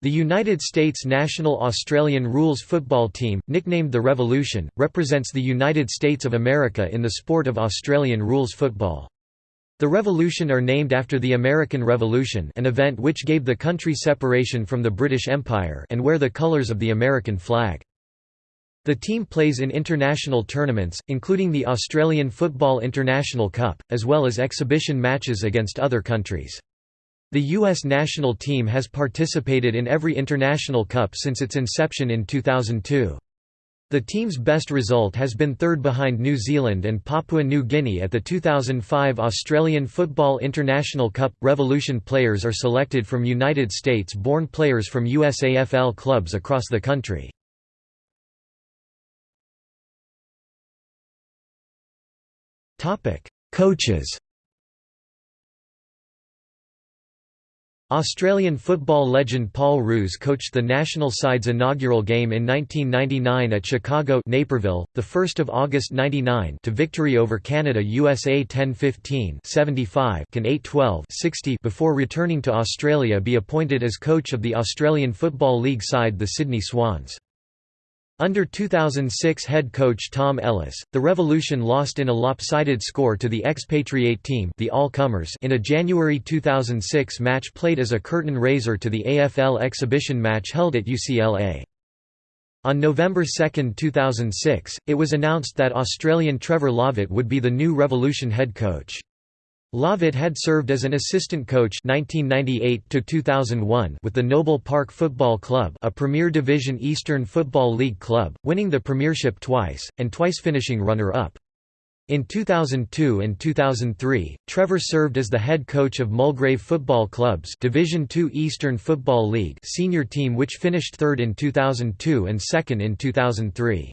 The United States national Australian rules football team, nicknamed the Revolution, represents the United States of America in the sport of Australian rules football. The Revolution are named after the American Revolution an event which gave the country separation from the British Empire and wear the colours of the American flag. The team plays in international tournaments, including the Australian Football International Cup, as well as exhibition matches against other countries. The U.S. national team has participated in every international cup since its inception in 2002. The team's best result has been third behind New Zealand and Papua New Guinea at the 2005 Australian Football International Cup. Revolution players are selected from United States born players from USAFL clubs across the country. Coaches Australian football legend Paul Roos coached the national side's inaugural game in 1999 at Chicago Naperville, 1 August 99 to victory over Canada USA 10-15 75 can 8-12 60 before returning to Australia be appointed as coach of the Australian Football League side the Sydney Swans. Under 2006 head coach Tom Ellis, the Revolution lost in a lopsided score to the expatriate team the All-Comers in a January 2006 match played as a curtain raiser to the AFL exhibition match held at UCLA. On November 2, 2006, it was announced that Australian Trevor Lovatt would be the new Revolution head coach. Lovatt had served as an assistant coach 1998 with the Noble Park Football Club a Premier Division Eastern Football League club, winning the premiership twice, and twice finishing runner-up. In 2002 and 2003, Trevor served as the head coach of Mulgrave Football Club's Division II Eastern Football League senior team which finished third in 2002 and second in 2003.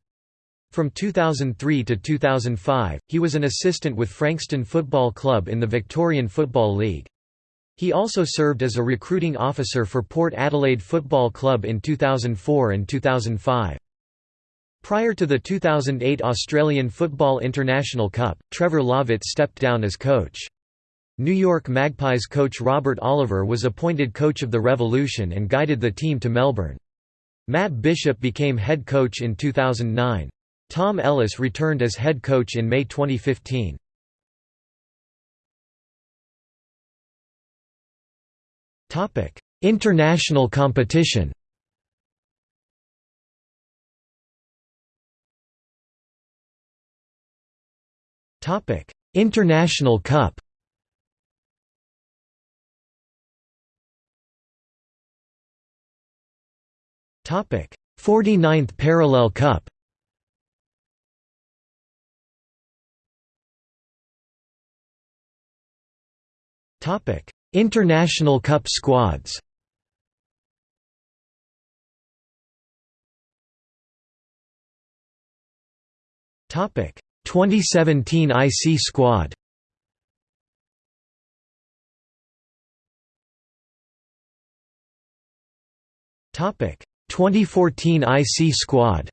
From 2003 to 2005, he was an assistant with Frankston Football Club in the Victorian Football League. He also served as a recruiting officer for Port Adelaide Football Club in 2004 and 2005. Prior to the 2008 Australian Football International Cup, Trevor Lovatt stepped down as coach. New York Magpies coach Robert Oliver was appointed coach of the Revolution and guided the team to Melbourne. Matt Bishop became head coach in 2009. Tom Ellis returned as head coach in May 2015. International competition. International Cup. Topic 49th Parallel Cup International Cup squads. Topic. 2017 IC squad. Topic. 2014 IC squad.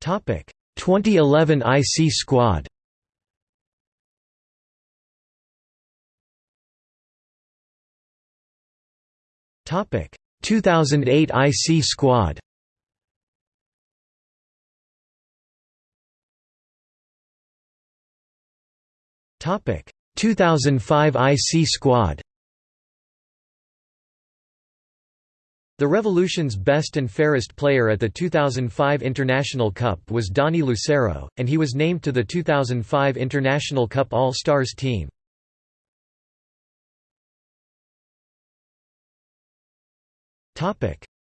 Topic 2011 IC squad. Topic. 2008 IC squad. Topic. 2005 IC squad The Revolution's best and fairest player at the 2005 International Cup was Donnie Lucero, and he was named to the 2005 International Cup All-Stars team.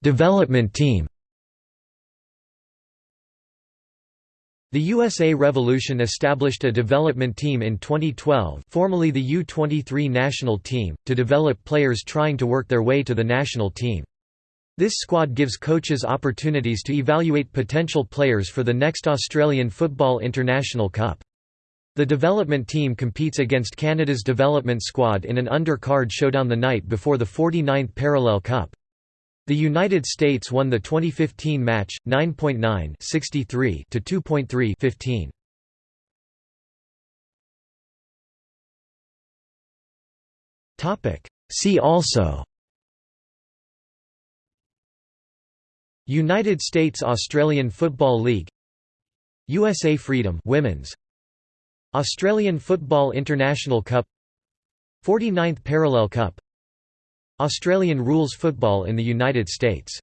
Development team The USA Revolution established a development team in 2012 formerly the U-23 national team, to develop players trying to work their way to the national team. This squad gives coaches opportunities to evaluate potential players for the next Australian Football International Cup. The development team competes against Canada's development squad in an undercard showdown the night before the 49th Parallel Cup. The United States won the 2015 match 9.9 63 to 2.3 15. See also United States Australian Football League USA Freedom Women's Australian Football International Cup 49th Parallel Cup Australian rules football in the United States